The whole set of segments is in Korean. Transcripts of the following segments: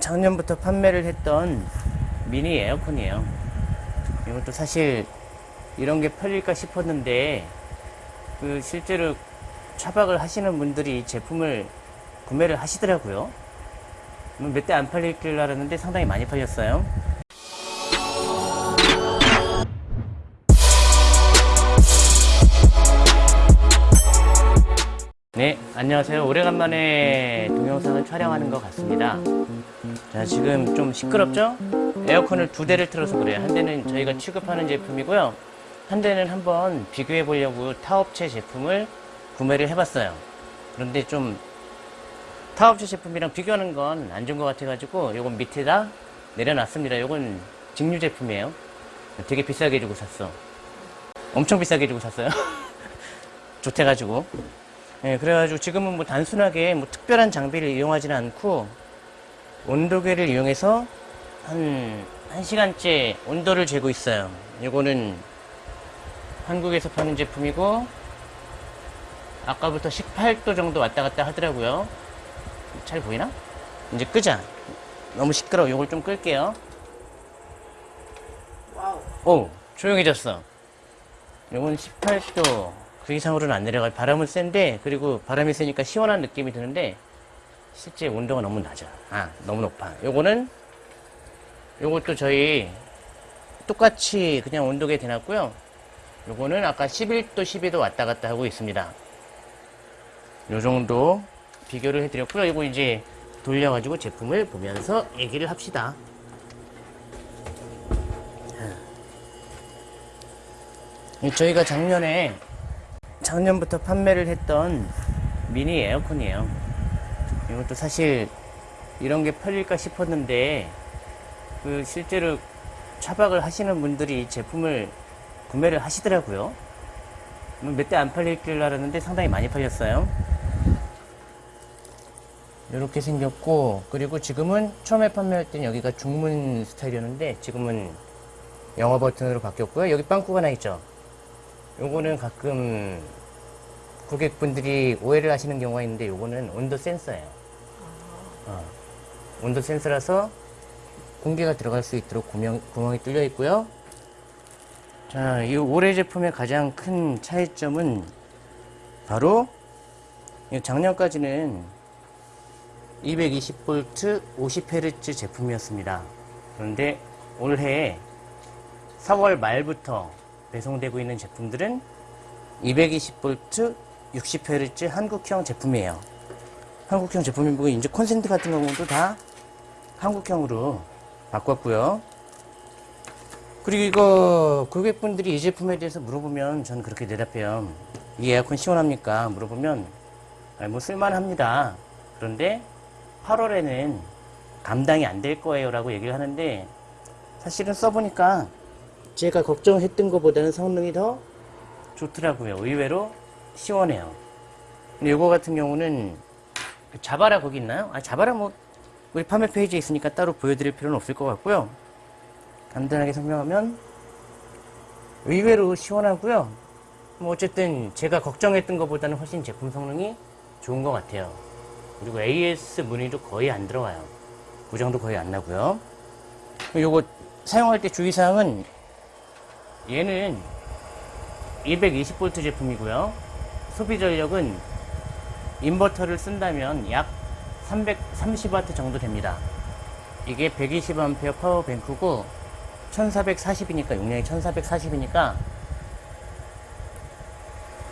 작년부터 판매를 했던 미니 에어컨이에요. 이것도 사실 이런 게 팔릴까 싶었는데 그 실제로 차박을 하시는 분들이 이 제품을 구매를 하시더라고요. 몇 대 안 팔릴 줄 알았는데 상당히 많이 팔렸어요. 네, 안녕하세요. 오래간만에 동영상을 촬영하는 것 같습니다. 자, 지금 좀 시끄럽죠? 에어컨을 두 대를 틀어서 그래요. 한 대는 저희가 취급하는 제품이고요. 한 대는 한번 비교해 보려고 타업체 제품을 구매를 해봤어요. 그런데 좀 타업체 제품이랑 비교하는 건 안 좋은 것 같아 가지고 요건 밑에다 내려놨습니다. 요건 직류 제품이에요. 되게 비싸게 주고 샀어. 엄청 비싸게 주고 샀어요. 좋대 가지고. 예, 그래가지고 지금은 뭐 단순하게 뭐 특별한 장비를 이용하지는 않고 온도계를 이용해서 한, 한 시간째 온도를 재고 있어요. 이거는 한국에서 파는 제품이고 아까부터 18도 정도 왔다 갔다 하더라고요. 잘 보이나? 이제 끄자. 너무 시끄러워. 이걸 좀 끌게요. 오, 조용해졌어. 이건 18도. 그 이상으로는 안 내려가요. 바람은 센데, 그리고 바람이 세니까 시원한 느낌이 드는데, 실제 온도가 너무 낮아. 아, 너무 높아. 요거는, 요것도 저희 똑같이 그냥 온도계 대놨고요. 요거는 아까 11도, 12도 왔다 갔다 하고 있습니다. 요 정도 비교를 해드렸고요. 이거 이제 돌려가지고 제품을 보면서 얘기를 합시다. 자. 저희가 작년에 작년부터 판매를 했던 미니 에어컨이에요. 이것도 사실 이런 게 팔릴까 싶었는데 그 실제로 차박을 하시는 분들이 이 제품을 구매를 하시더라고요. 몇 대 안 팔릴 줄 알았는데 상당히 많이 팔렸어요. 이렇게 생겼고 그리고 지금은 처음에 판매할 때는 여기가 중문 스타일이었는데 지금은 영어 버튼으로 바뀌었고요. 여기 빵꾸가 나 있죠. 요거는 가끔 고객분들이 오해를 하시는 경우가 있는데 요거는 온도 센서예요. 어, 온도 센서라서 공기가 들어갈 수 있도록 구멍, 구멍이 뚫려 있고요. 자, 이 올해 제품의 가장 큰 차이점은 바로 이 작년까지는 220V 50Hz 제품이었습니다. 그런데 올해 4월 말부터 배송되고 있는 제품들은 220V 60Hz 한국형 제품이에요. 한국형 제품이고 이제 콘센트 같은 경우도 다 한국형으로 바꿨고요. 그리고 이거 고객분들이 이 제품에 대해서 물어보면 저는 그렇게 대답해요. 이 에어컨 시원합니까? 물어보면 뭐 쓸만합니다. 그런데 8월에는 감당이 안 될 거예요 라고 얘기를 하는데 사실은 써보니까 제가 걱정했던 것보다는 성능이 더 좋더라고요. 의외로 시원해요. 근데 이거 같은 경우는 자바라 거기 있나요? 아 자바라 뭐 우리 판매 페이지에 있으니까 따로 보여드릴 필요는 없을 것 같고요. 간단하게 설명하면 의외로 시원하고요. 뭐 어쨌든 제가 걱정했던 것보다는 훨씬 제품 성능이 좋은 것 같아요. 그리고 AS 무늬도 거의 안 들어가요. 고장도 거의 안 나고요. 요거 사용할 때 주의사항은 얘는 220V 제품이고요. 소비 전력은 인버터를 쓴다면 약 330W 정도 됩니다. 이게 120A 파워뱅크고 1440이니까 용량이 1440이니까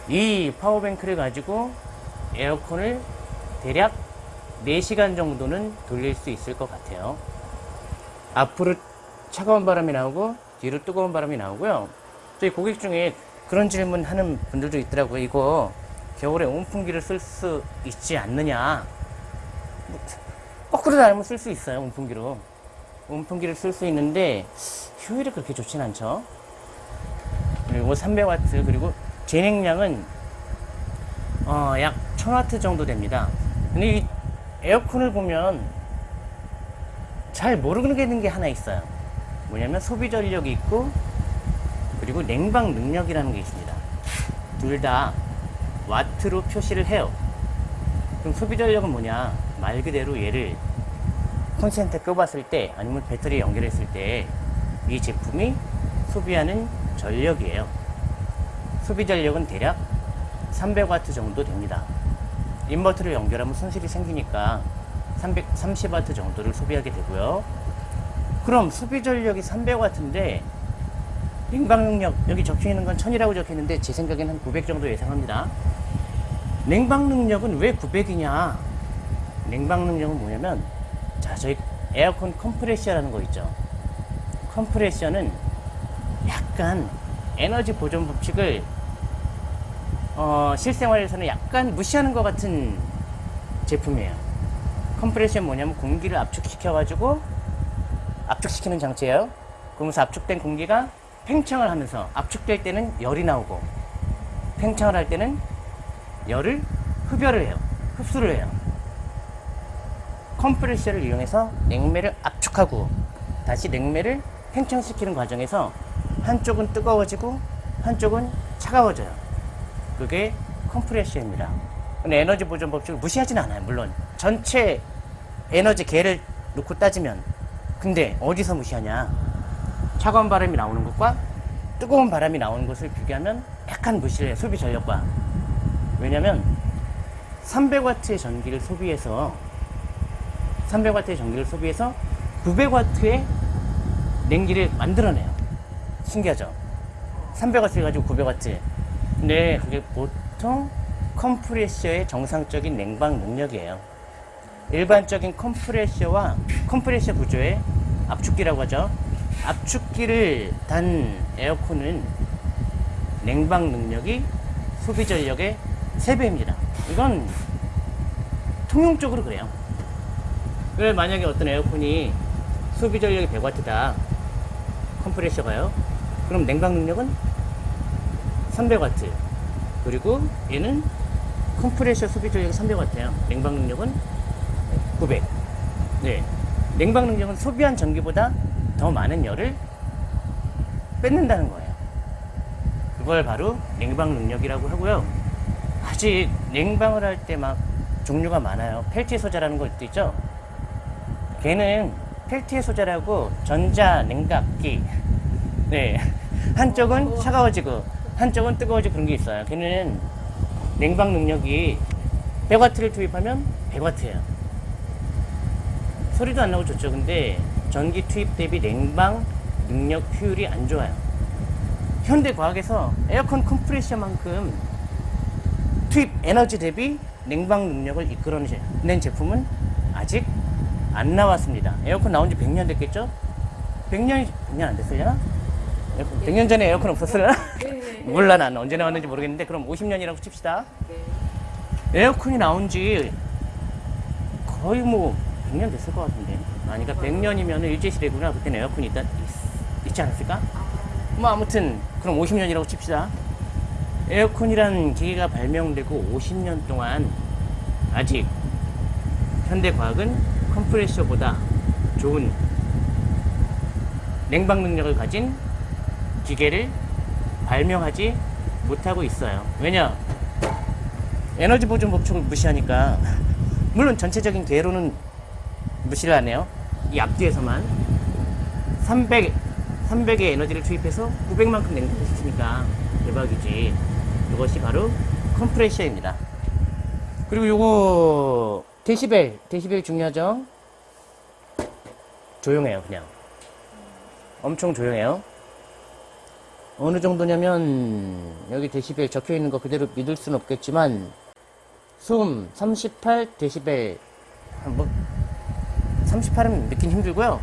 이 파워뱅크를 가지고 에어컨을 대략 4시간 정도는 돌릴 수 있을 것 같아요. 앞으로 차가운 바람이 나오고 뒤로 뜨거운 바람이 나오고요. 저희 고객 중에 그런 질문 하는 분들도 있더라고요. 이거 겨울에 온풍기를 쓸 수 있지 않느냐. 뭐, 거꾸로 달면 쓸 수 있어요. 온풍기로. 온풍기를 쓸 수 있는데 효율이 그렇게 좋진 않죠. 그리고 300W 그리고 진행량은 어, 약 1000W 정도 됩니다. 근데 이 에어컨을 보면 잘 모르는 게 하나 있어요. 뭐냐면 소비 전력이 있고 그리고 냉방 능력이라는 게 있습니다. 둘 다 와트로 표시를 해요. 그럼 소비 전력은 뭐냐? 말 그대로 얘를 콘센트 껴봤을 때 아니면 배터리 연결했을 때 이 제품이 소비하는 전력이에요. 소비 전력은 대략 300W 정도 됩니다. 인버터를 연결하면 손실이 생기니까 330W 정도를 소비하게 되고요. 그럼 소비 전력이 300W인데 냉방 능력 여기 적혀 있는 건 1000이라고 적혀 있는데 제 생각에는 한 900 정도 예상합니다. 냉방 능력은 왜 900이냐? 냉방 능력은 뭐냐면 자 저희 에어컨 컴프레셔라는 거 있죠. 컴프레셔는 약간 에너지 보존 법칙을 어, 실생활에서는 약간 무시하는 것 같은 제품이에요. 컴프레셔는 뭐냐면 공기를 압축시켜 가지고 압축시키는 장치예요. 그러면서 압축된 공기가 팽창을 하면서 압축될 때는 열이 나오고 팽창을 할 때는 열을 흡열을 해요. 흡수를 해요. 컴프레셔를 이용해서 냉매를 압축하고 다시 냉매를 팽창시키는 과정에서 한쪽은 뜨거워지고 한쪽은 차가워져요. 그게 컴프레셔입니다. 근데 에너지 보존 법칙을 무시하진 않아요. 물론 전체 에너지 개를 놓고 따지면 근데 어디서 무시하냐? 차가운 바람이 나오는 것과 뜨거운 바람이 나오는 것을 비교하면 약간 무시를 해요. 소비 전력과. 왜냐면 300W의 전기를 소비해서 300W의 전기를 소비해서 900W의 냉기를 만들어내요. 신기하죠? 300W 가지고 900W. 근데 그게 보통 컴프레셔의 정상적인 냉방 능력이에요. 일반적인 컴프레셔와 컴프레셔 구조의 압축기라고 하죠. 압축기를 단 에어컨은 냉방 능력이 소비 전력의 3배입니다. 이건 통용적으로 그래요. 그래 만약에 어떤 에어컨이 소비 전력이 100W다. 컴프레셔가요. 그럼 냉방 능력은 300W. 그리고 얘는 컴프레셔 소비 전력이 300W예요. 냉방 능력은 900. 네. 냉방 능력은 소비한 전기보다 더 많은 열을 뺏는다는 거예요. 그걸 바로 냉방 능력이라고 하고요. 아직 냉방을 할 때 막 종류가 많아요. 펠티의 소자라는 것도 있죠. 걔는 펠티의 소자라고 전자 냉각기. 네. 한쪽은 차가워지고 한쪽은 뜨거워지고 그런 게 있어요. 걔는 냉방 능력이 100W를 투입하면 100W예요. 소리도 안 나고 좋죠. 근데 전기 투입 대비 냉방 능력 효율이 안 좋아요. 현대 과학에서 에어컨 컴프레셔만큼 투입 에너지 대비 냉방 능력을 이끌어낸 제품은 아직 안 나왔습니다. 에어컨 나온 지 100년 됐겠죠? 100년이 100년 안 됐으려나? 100년 전에 에어컨 없었으려나? 몰라 난 언제 나왔는지 모르겠는데 그럼 50년이라고 칩시다. 에어컨이 나온 지 거의 뭐 100년 됐을 것 같은데. 아니, 그러니까 100년이면 일제시대구나. 그때는 에어컨이 있다, 있, 있지 않았을까? 뭐 아무튼 그럼 50년이라고 칩시다. 에어컨이란 기계가 발명되고 50년 동안 아직 현대 과학은 컴프레셔보다 좋은 냉방 능력을 가진 기계를 발명하지 못하고 있어요. 왜냐? 에너지 보존 법칙을 무시하니까 물론 전체적인 궤로는 무시를 하네요. 이 앞뒤에서만 300 300의 에너지를 투입해서 900만큼 냉각할 수 있으니까 대박이지. 이것이 바로 컴프레셔입니다. 그리고 요거 데시벨, 데시벨 중요하죠? 조용해요, 그냥. 엄청 조용해요. 어느 정도냐면 여기 데시벨 적혀 있는 거 그대로 믿을 수는 없겠지만 소음 38 데시벨 뭐 38은 믿긴 힘들고요.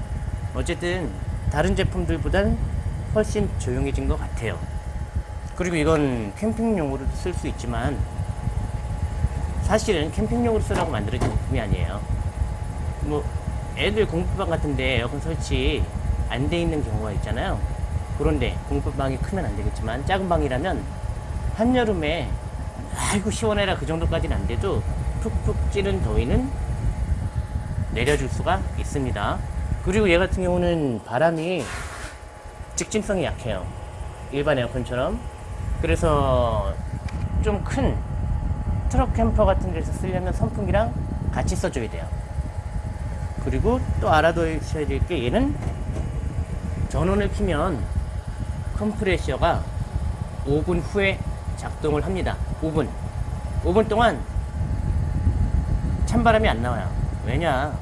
어쨌든 다른 제품들보단 훨씬 조용해진 것 같아요. 그리고 이건 캠핑용으로도 쓸수 있지만 사실은 캠핑용으로 쓰라고 만들어진 제품이 아니에요. 뭐 애들 공부방 같은데 에어컨 설치 안 돼 있는 경우가 있잖아요. 그런데 공부방이 크면 안 되겠지만 작은 방이라면 한여름에 아이고 시원해라 그 정도까지는 안 돼도 푹푹 찌는 더위는 내려줄 수가 있습니다. 그리고 얘 같은 경우는 바람이 직진성이 약해요. 일반 에어컨처럼. 그래서 좀 큰 트럭 캠퍼 같은 데서 쓰려면 선풍기랑 같이 써줘야 돼요. 그리고 또 알아두셔야 될 게 얘는 전원을 키면 컴프레셔가 5분 후에 작동을 합니다. 5분. 5분 동안 찬바람이 안 나와요. 왜냐?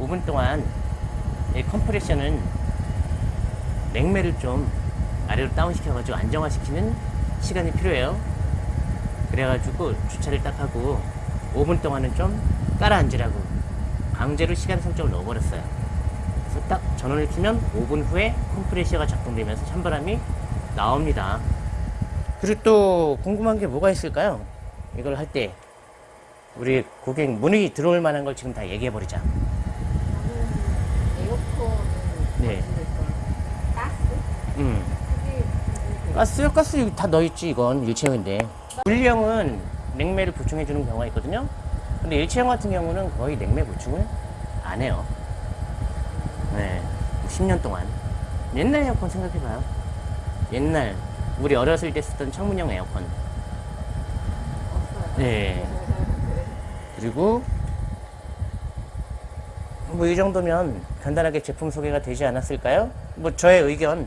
5분 동안 이 컴프레셔는 냉매를 좀 아래로 다운시켜가지고 안정화시키는 시간이 필요해요. 그래가지고 주차를 딱 하고 5분 동안은 좀 깔아앉으라고 강제로 시간 설정을 넣어버렸어요. 그래서 딱 전원을 키면 5분 후에 컴프레셔가 작동되면서 찬바람이 나옵니다. 그리고 또 궁금한 게 뭐가 있을까요? 이걸 할 때 우리 고객 문의 들어올 만한 걸 지금 다 얘기해 버리자. 네. 가스? 음. 그게 가스요? 가스 여기 다 넣어있지 이건 일체형인데 분리형은 냉매를 보충해주는 경우가 있거든요 근데 일체형 같은 경우는 거의 냉매 보충을 안 해요 네 10년 동안 옛날 에어컨 생각해봐요 옛날 우리 어렸을 때 쓰던 창문형 에어컨. 네 그리고 뭐 이 정도면 간단하게 제품 소개가 되지 않았을까요? 뭐 저의 의견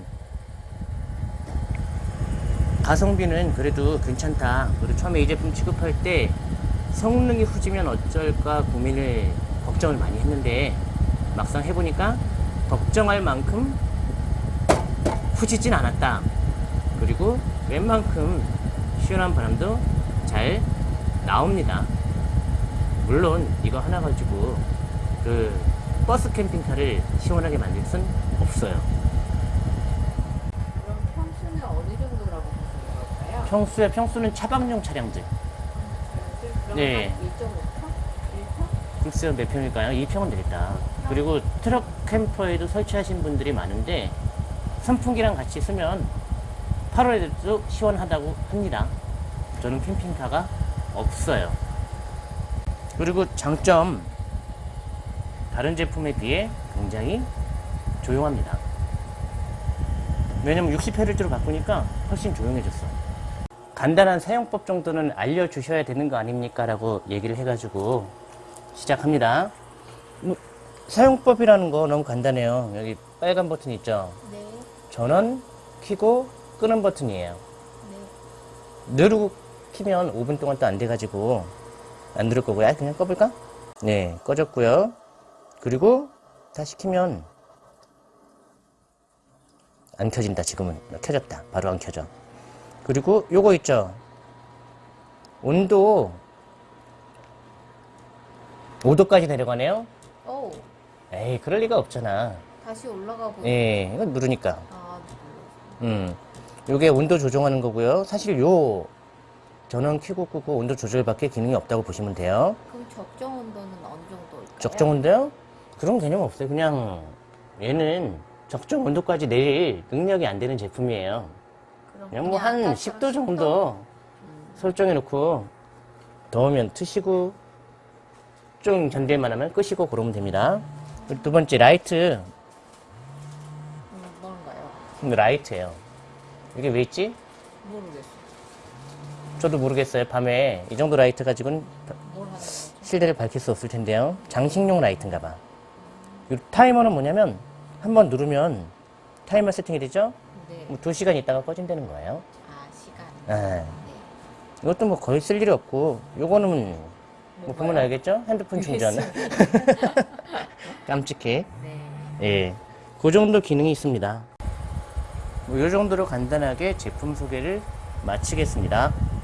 가성비는 그래도 괜찮다. 그리고 처음에 이 제품 취급할 때 성능이 후지면 어쩔까 고민을 걱정을 많이 했는데 막상 해보니까 걱정할 만큼 후지진 않았다. 그리고 웬만큼 시원한 바람도 잘 나옵니다. 물론 이거 하나 가지고 그 버스 캠핑카를 시원하게 만들 순 없어요. 그럼 평수는 어느 정도라고 보시는 걸까요? 평수에 평수는 차박용 차량들. 그럼 네. 한 1.5평? 1평? 글쎄요 몇 평일까요? 2평은 되겠다. 그리고 트럭 캠퍼에도 설치하신 분들이 많은데 선풍기랑 같이 쓰면 8월에도 시원하다고 합니다. 저는 캠핑카가 없어요. 그리고 장점 다른 제품에 비해 굉장히 조용합니다. 왜냐면 60Hz로 바꾸니까 훨씬 조용해졌어. 간단한 사용법 정도는 알려주셔야 되는 거 아닙니까? 라고 얘기를 해가지고 시작합니다. 뭐, 사용법이라는 거 너무 간단해요. 여기 빨간 버튼 있죠? 네. 전원 켜고 끄는 버튼이에요. 네. 누르고 키면 5분 동안 또 안 돼가지고 안 누를 거고요. 아, 그냥 꺼볼까? 네, 꺼졌고요. 그리고 다 시 키면 안 켜진다. 지금은 켜졌다. 바로 안 켜져. 그리고 요거 있죠. 온도 5도까지 내려가네요. 오, 에이, 그럴 리가 없잖아. 다시 올라가 보니 예, 이거 누르니까. 아, 음, 요게 온도 조정하는 거고요. 사실 요 전원 켜고 끄고 온도 조절밖에 기능이 없다고 보시면 돼요. 그럼 적정 온도는 어느 정도일까요? 적정 온도요? 그런 개념 없어요. 그냥 얘는 적정 온도까지 내릴 능력이 안 되는 제품이에요. 그냥 뭐한 아까처럼 10도 정도 설정해 놓고 더우면 트시고 좀 견딜만 하면 끄시고 그러면 됩니다. 두 번째 라이트. 음, 뭔가요? 음, 라이트예요. 이게 왜 있지? 모르겠어요. 저도 모르겠어요. 밤에 이 정도 라이트 가지고는? 실내를 밝힐 수 없을 텐데요. 장식용 라이트인가 봐. 이 타이머는 뭐냐면 한번 누르면 타이머 세팅이 되죠? 네. 뭐 2시간 있다가 꺼진다는 거예요. 아, 시간. 예. 네. 이것도 뭐 거의 쓸 일이 없고 요거는 뭐 보면 뭔가요? 알겠죠? 핸드폰 충전. 깜찍해. 네. 예. 그 정도 기능이 있습니다. 뭐요 정도로 간단하게 제품 소개를 마치겠습니다. 예.